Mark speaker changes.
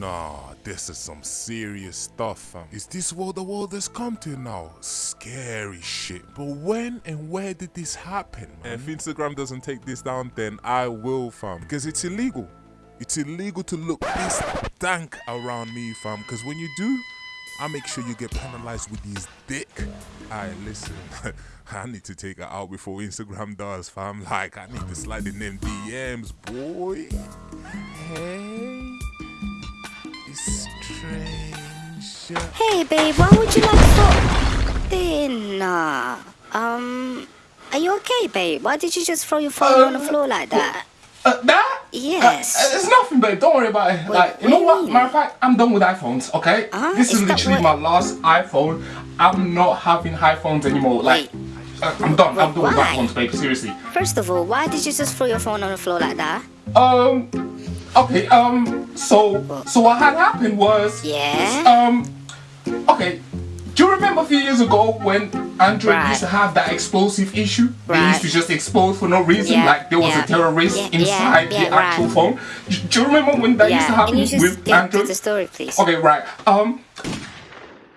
Speaker 1: Nah, this is some serious stuff, fam. Is this what the world has come to now? Scary shit. But when and where did this happen, man? If Instagram doesn't take this down, then I will, fam. Because it's illegal. It's illegal to look this dank around me, fam. Because when you do, I make sure you get penalized with these dick. Alright, listen. I need to take it out before Instagram does, fam. Like, I need to slide in them DMs, boy. Hey,
Speaker 2: Hey, babe, why would you like for dinner? Um, are you okay, babe? Why did you just throw your phone on the floor like that?
Speaker 3: Uh, that?
Speaker 2: Yes.
Speaker 3: Uh, it's nothing, babe. Don't worry about it.
Speaker 2: Wait,
Speaker 3: like, you know what? Matter of fact, I'm done with iPhones. Okay.
Speaker 2: Ah,
Speaker 3: this is
Speaker 2: is
Speaker 3: literally my last iPhone. I'm not having iPhones anymore. Like,
Speaker 2: Wait.
Speaker 3: uh, I'm done. I'm done with
Speaker 2: Why?
Speaker 3: iPhones, babe. Seriously.
Speaker 2: First of all, why did you just throw your phone on the floor like that?
Speaker 3: Um. Okay. Um. So, so what had happened was.
Speaker 2: Yeah?
Speaker 3: Um. Okay. Do you remember a few years ago when Android
Speaker 2: Right.
Speaker 3: used to have that explosive issue? They used to just explode for no reason,
Speaker 2: Yeah,
Speaker 3: like there was
Speaker 2: yeah,
Speaker 3: a terrorist
Speaker 2: yeah,
Speaker 3: inside the actual
Speaker 2: right.
Speaker 3: phone. Do you remember when that used to happen
Speaker 2: can you just
Speaker 3: with Android?
Speaker 2: the story, please?
Speaker 3: Okay, right. Um,